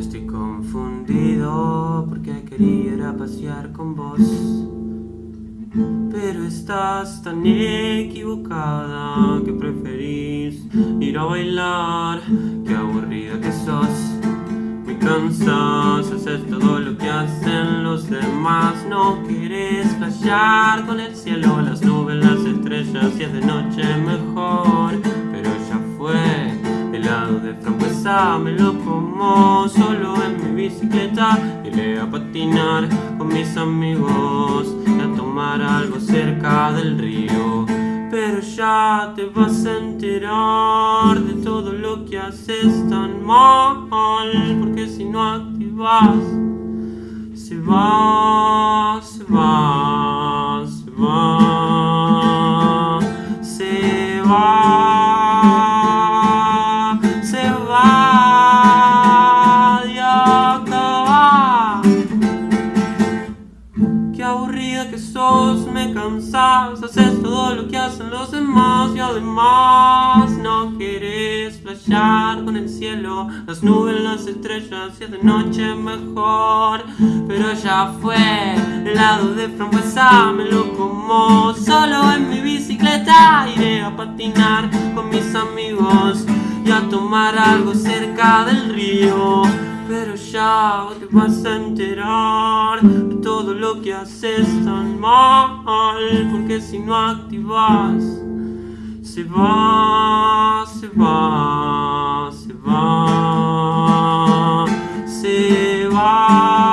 Estoy confundido porque quería ir a pasear con vos. Pero estás tan equivocada que preferís ir a bailar. Qué aburrida que sos. Muy cansada, haces todo lo que hacen los demás. No querés flashear con el cielo, las nubes, las estrellas Y es de noche mejor me lo como solo en mi bicicleta. Iré a patinar con mis amigos Y a tomar algo cerca del río. Pero ya te vas a enterar de todo lo que haces tan mal Porque si no activas Se va, se va, se va Se va que sos, me cansas Haces todo lo que hacen los demás Y además no quieres flashear con el cielo Las nubes, las estrellas Y es de noche mejor. Pero ya fue helado de frambuesa Me lo como solo en mi bicicleta Iré a patinar con mis amigos a tomar algo cerca del río Pero ya te vas a enterar de todo lo que haces tan mal Porque si no activas Se va, se va, se va Se va.